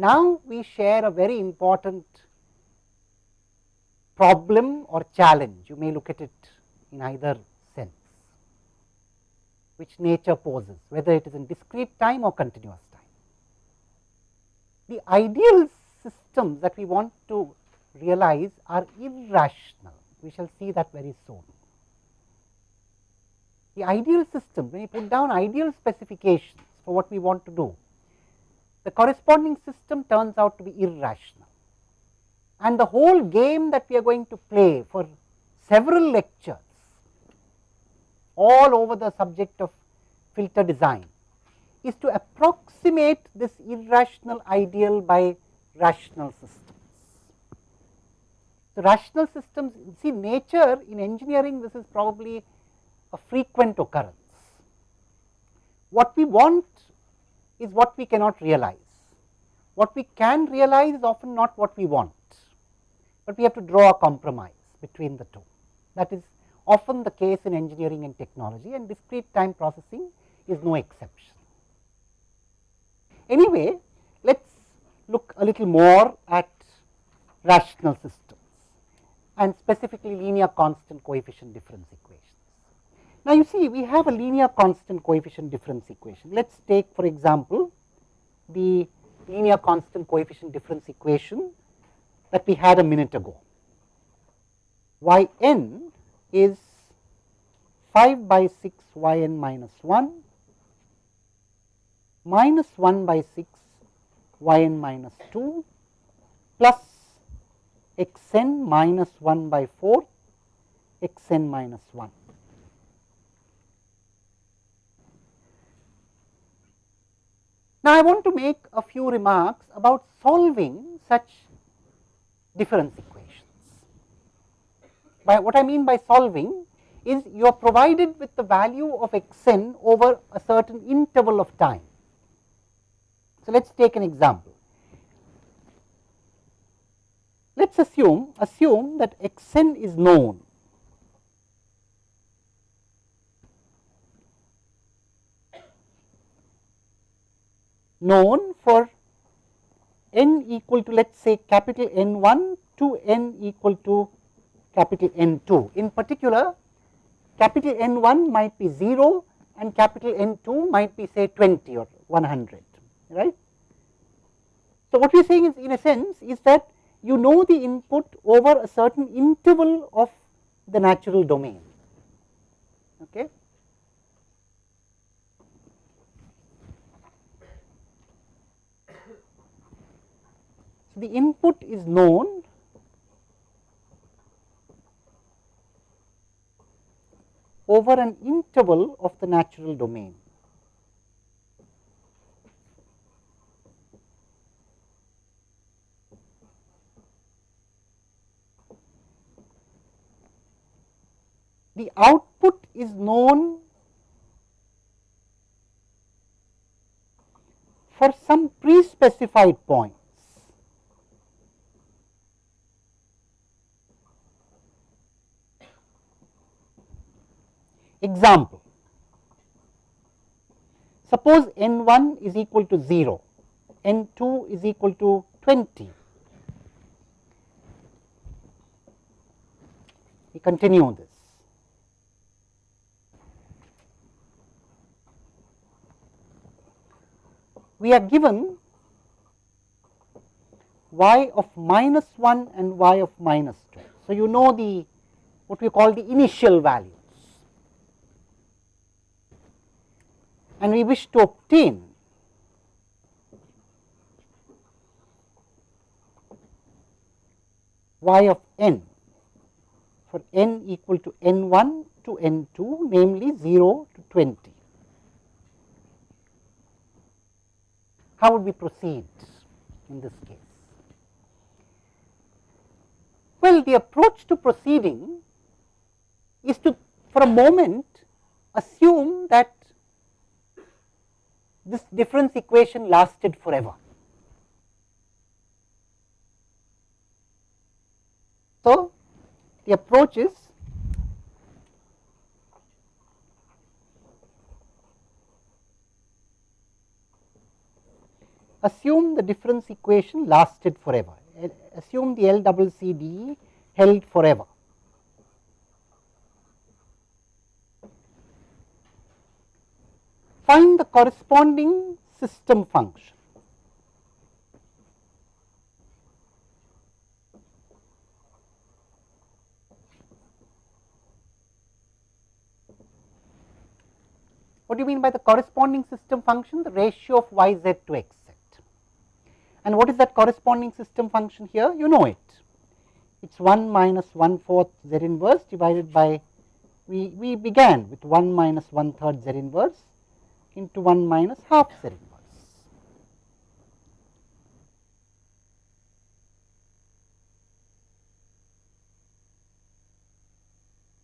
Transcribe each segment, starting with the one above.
Now, we share a very important problem or challenge, you may look at it in either sense, which nature poses, whether it is in discrete time or continuous time. The ideal systems that we want to realize are irrational, we shall see that very soon. The ideal system, when you put down ideal specifications for what we want to do, the corresponding system turns out to be irrational. And the whole game that we are going to play for several lectures all over the subject of filter design is to approximate this irrational ideal by rational systems. The rational systems, see nature in engineering this is probably a frequent occurrence. What we want is what we cannot realize. What we can realize is often not what we want, but we have to draw a compromise between the two. That is often the case in engineering and technology and discrete time processing is no exception. Anyway, let us look a little more at rational systems and specifically linear constant coefficient difference equations. Now, you see we have a linear constant coefficient difference equation. Let us take for example, the linear constant coefficient difference equation that we had a minute ago. y n is 5 by 6 y n minus 1 minus 1 by 6 y n minus 2 plus x n minus 1 by 4 x n minus 1. Now, I want to make a few remarks about solving such difference equations. By what I mean by solving is you are provided with the value of x n over a certain interval of time. So, let us take an example. Let us assume assume that x n is known known for n equal to let us say capital N 1 to n equal to capital N 2. In particular, capital N 1 might be 0 and capital N 2 might be say 20 or 100, right. So, what we are saying is in a sense is that you know the input over a certain interval of the natural domain. Okay. The input is known over an interval of the natural domain. The output is known for some pre-specified point. Example, suppose n 1 is equal to 0, n 2 is equal to 20. We continue this. We are given y of minus 1 and y of minus 2. So, you know the what we call the initial value. And we wish to obtain y of n for n equal to n 1 to n 2 namely 0 to 20. How would we proceed in this case? Well, the approach to proceeding is to for a moment assume that this difference equation lasted forever. So, the approach is assume the difference equation lasted forever, assume the L double C D held forever. Find the corresponding system function. What do you mean by the corresponding system function? The ratio of y z to x z. And what is that corresponding system function here? You know it. It is 1 minus 1 fourth z inverse divided by, we, we began with 1 minus 1 third z inverse into 1 minus half z inverse.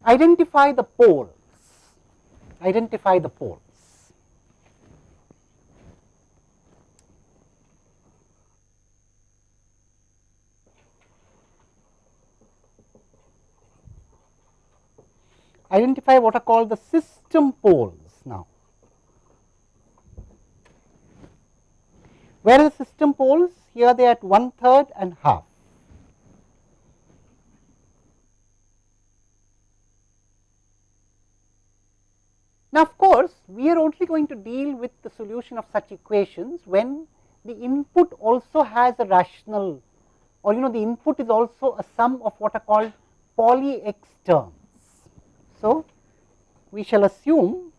Identify the poles, identify the poles. Identify what are called the system poles now. Where are the system poles? Here they are at one third and half. Now, of course, we are only going to deal with the solution of such equations when the input also has a rational or you know the input is also a sum of what are called poly x terms. So, we shall assume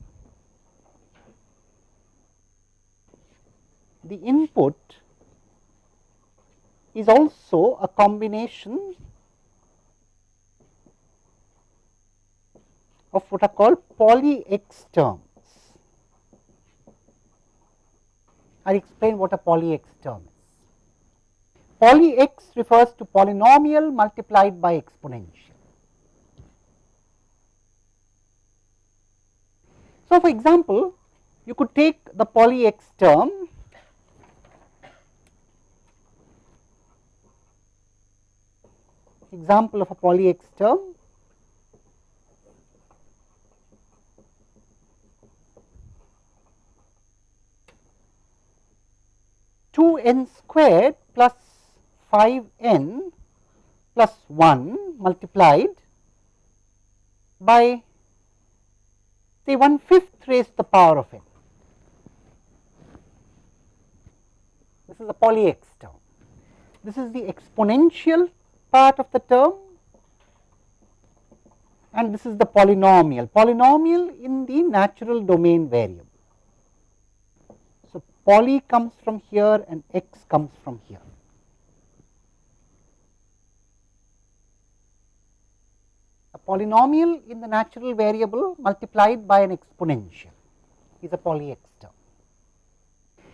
the input is also a combination of what are called poly x terms. I will explain what a poly x term is. Poly x refers to polynomial multiplied by exponential. So, for example, you could take the poly x term example of a poly x term 2 n squared plus 5 n plus 1 multiplied by say 1 fifth raised to the power of n. This is a poly x term. This is the exponential part of the term and this is the polynomial. Polynomial in the natural domain variable So, poly comes from here and x comes from here. A polynomial in the natural variable multiplied by an exponential is a poly x term.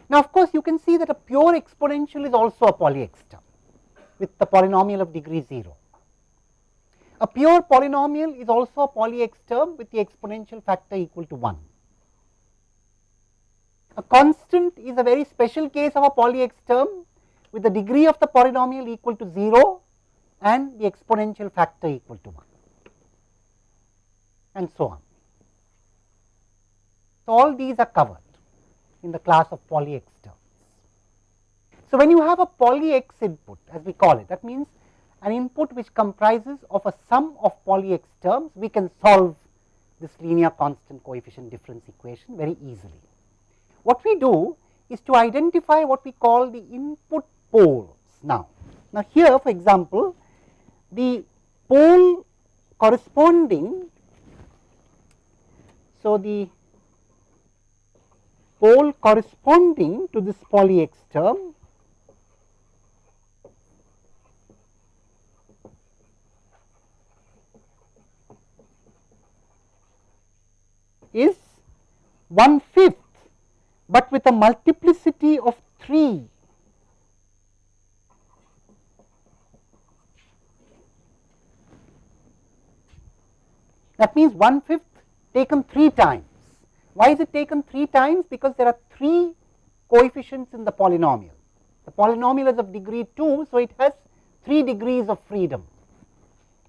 Now, of course, you can see that a pure exponential is also a poly x term with the polynomial of degree 0. A pure polynomial is also a poly x term with the exponential factor equal to 1. A constant is a very special case of a poly x term with the degree of the polynomial equal to 0 and the exponential factor equal to 1 and so on. So, all these are covered in the class of poly x terms. So, when you have a poly x input as we call it that means an input which comprises of a sum of poly x terms we can solve this linear constant coefficient difference equation very easily. What we do is to identify what we call the input poles now. Now, here for example, the pole corresponding, so the pole corresponding to this poly x term is one fifth but with a multiplicity of 3 that means 1 fifth taken 3 times. Why is it taken 3 times? Because there are 3 coefficients in the polynomial. The polynomial is of degree 2, so it has 3 degrees of freedom.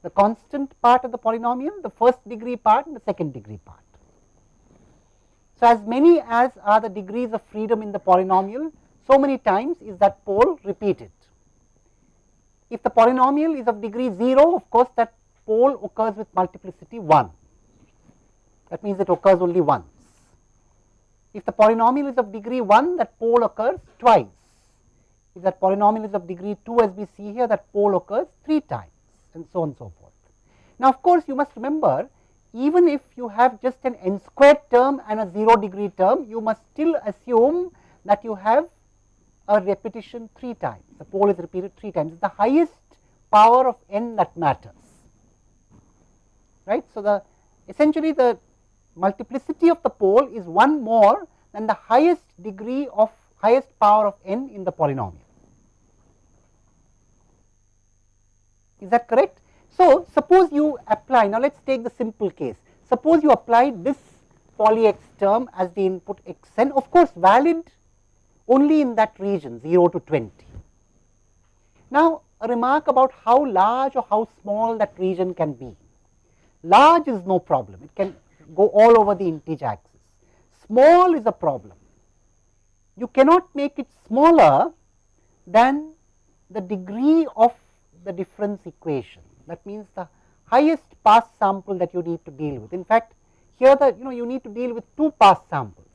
The constant part of the polynomial, the first degree part and the second degree part. So, as many as are the degrees of freedom in the polynomial, so many times is that pole repeated. If the polynomial is of degree 0, of course, that pole occurs with multiplicity 1. That means it occurs only once. If the polynomial is of degree 1, that pole occurs twice. If that polynomial is of degree 2 as we see here, that pole occurs 3 times and so on and so forth. Now, of course, you must remember even if you have just an n squared term and a 0 degree term, you must still assume that you have a repetition 3 times. The pole is repeated 3 times. It is the highest power of n that matters. Right. So, the essentially the multiplicity of the pole is one more than the highest degree of highest power of n in the polynomial. Is that correct? So, suppose you apply, now let us take the simple case. Suppose you apply this poly x term as the input x n, of course, valid only in that region 0 to 20. Now, a remark about how large or how small that region can be. Large is no problem, it can go all over the integer axis. Small is a problem. You cannot make it smaller than the degree of the difference equation. That means the highest pass sample that you need to deal with. In fact, here the you know you need to deal with two pass samples.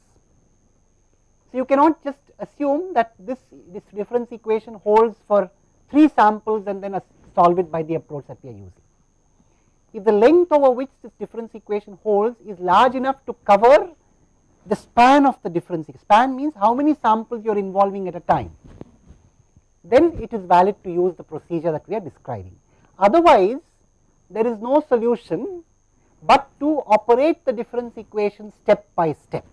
So, you cannot just assume that this, this difference equation holds for 3 samples and then solve it by the approach that we are using. If the length over which this difference equation holds is large enough to cover the span of the difference, span means how many samples you are involving at a time, then it is valid to use the procedure that we are describing. Otherwise, there is no solution but to operate the difference equation step by step.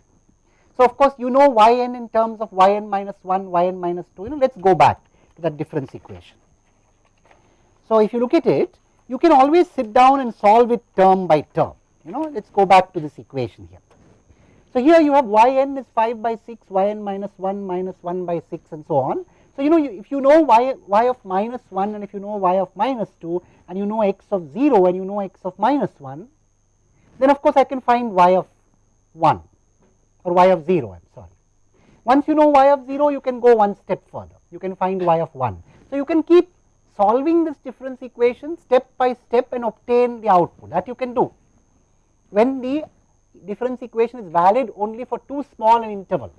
So, of course, you know y n in terms of y n minus 1, y n minus 2, you know, let us go back to that difference equation. So, if you look at it, you can always sit down and solve it term by term, you know, let us go back to this equation here. So, here you have y n is 5 by 6, y n minus 1 minus 1 by 6 and so on. So, you know you, if you know y, y of minus 1 and if you know y of minus 2 and you know x of 0 and you know x of minus 1, then of course, I can find y of 1 or y of 0 I am sorry. Once you know y of 0 you can go one step further you can find y of 1. So, you can keep solving this difference equation step by step and obtain the output that you can do when the difference equation is valid only for too small an interval,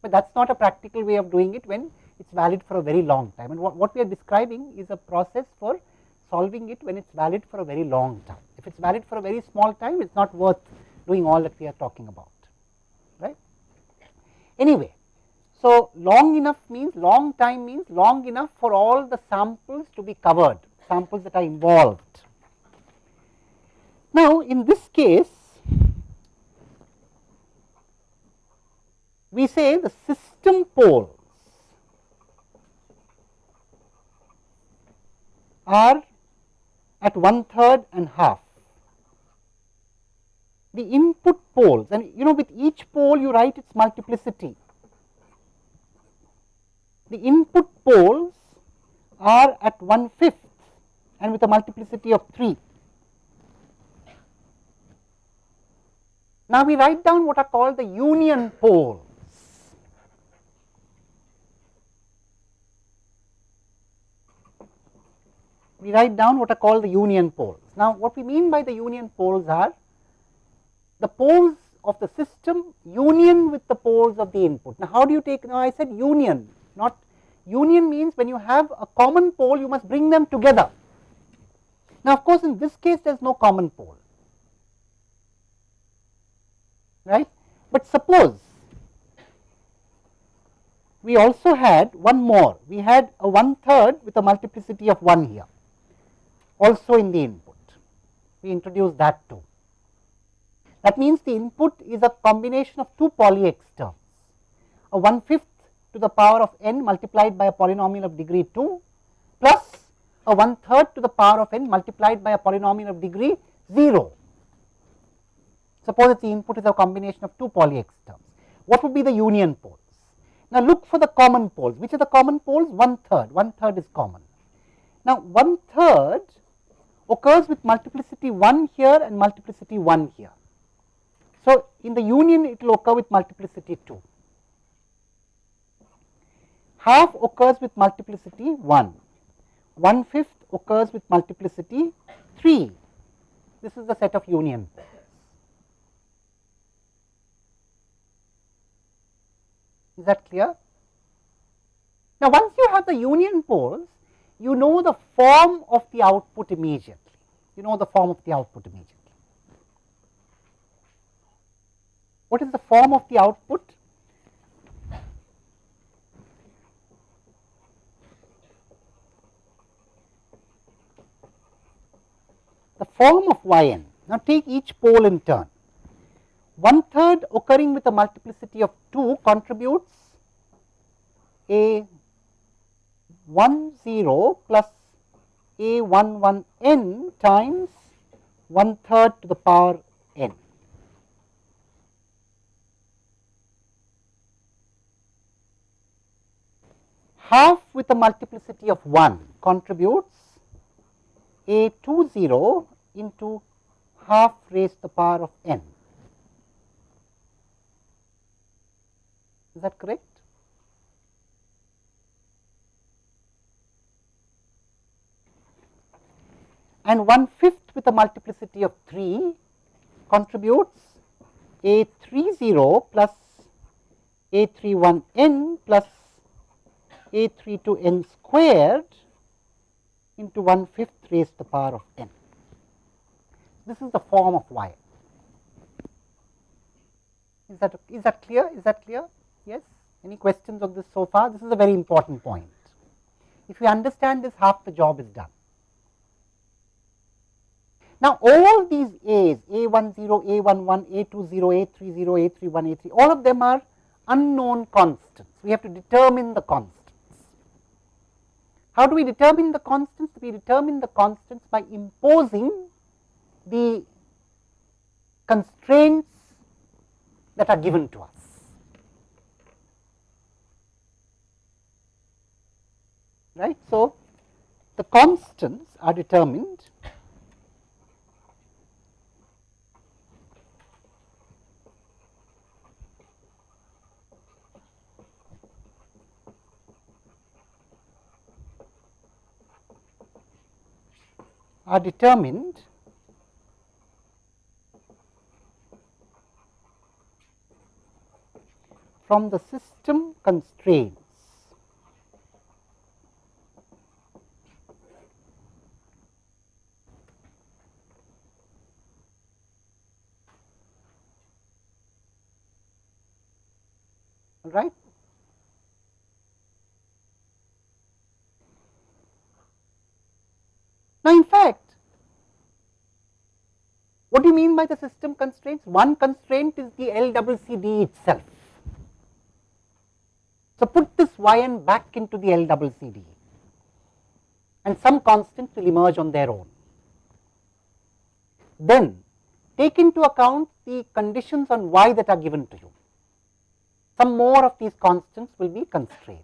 but that is not a practical way of doing it when it is valid for a very long time and what, what we are describing is a process for solving it when it is valid for a very long time. If it is valid for a very small time it is not worth doing all that we are talking about. Right. Anyway, so long enough means long time means long enough for all the samples to be covered, samples that are involved. Now, in this case, we say the system poles are at one third and half the input poles and you know with each pole you write its multiplicity. The input poles are at one fifth and with a multiplicity of 3. Now, we write down what are called the union poles. We write down what are called the union poles. Now, what we mean by the union poles are the poles of the system union with the poles of the input. Now, how do you take, now I said union, not union means when you have a common pole, you must bring them together. Now, of course, in this case, there is no common pole, right. But suppose we also had one more, we had a one third with a multiplicity of 1 here, also in the input. We introduce that too. That means the input is a combination of two poly x terms, a one fifth to the power of n multiplied by a polynomial of degree 2 plus a one third to the power of n multiplied by a polynomial of degree 0. Suppose that the input is a combination of two poly x terms. What would be the union poles? Now, look for the common poles. Which are the common poles? One third. One third is common. Now, one third occurs with multiplicity 1 here and multiplicity 1 here. So, in the union it will occur with multiplicity 2. half occurs with multiplicity 1, 1 fifth occurs with multiplicity 3. This is the set of union. Is that clear? Now, once you have the union poles, you know the form of the output immediately. You know the form of the output immediately. What is the form of the output? The form of yn. Now, take each pole in turn. One third occurring with a multiplicity of 2 contributes a 1 0 plus a 1 1 n times 1 third to the power n. Half with a multiplicity of 1 contributes a 2 0 into half raised to the power of n. Is that correct? And one fifth with a multiplicity of 3 contributes a 3 0 plus a 3 1 n plus a 3 2 n squared into 1 fifth raised to the power of n. This is the form of y. Is that, is that clear? Is that clear? Yes? Any questions on this so far? This is a very important point. If you understand this, half the job is done. Now, all these A's, A10, A11, A20, A30, A31, A3, all of them are unknown constants. We have to determine the constants. How do we determine the constants? We determine the constants by imposing the constraints that are given to us. Right. So, the constants are determined are determined from the system constraints. right Now, in fact, by the system constraints? One constraint is the LCCD itself. So, put this yn back into the LCCD and some constants will emerge on their own. Then take into account the conditions on y that are given to you. Some more of these constants will be constrained.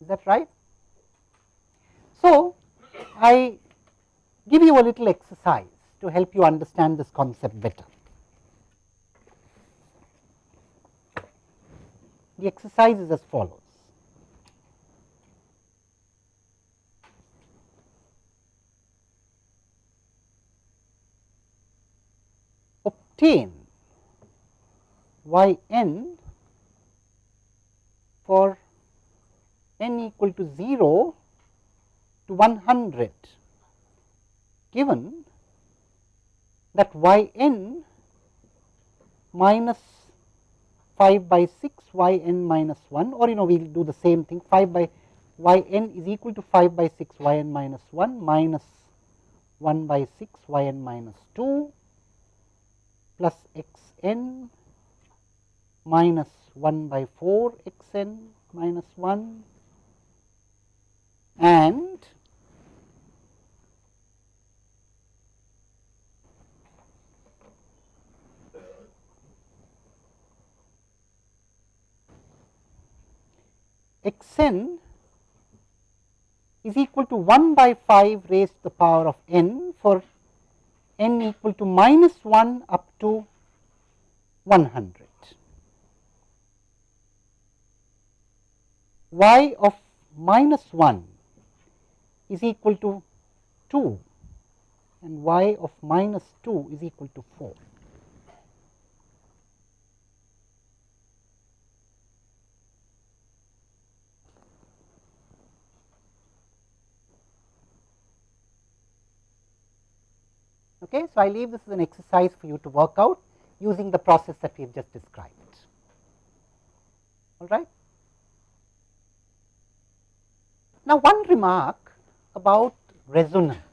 Is that right? So, I give you a little exercise to help you understand this concept better. The exercise is as follows. Obtain y n for n equal to 0 to 100 given that y n minus 5 by 6 y n minus 1 or you know we will do the same thing. 5 by y n is equal to 5 by 6 y n minus 1 minus 1 by 6 y n minus 2 plus x n minus 1 by 4 x n minus 1 and x n is equal to 1 by 5 raised to the power of n for n equal to minus 1 up to 100. y of minus 1 is equal to 2 and y of minus 2 is equal to 4. Okay. So, I leave this as an exercise for you to work out using the process that we have just described. All right. Now, one remark about resonance.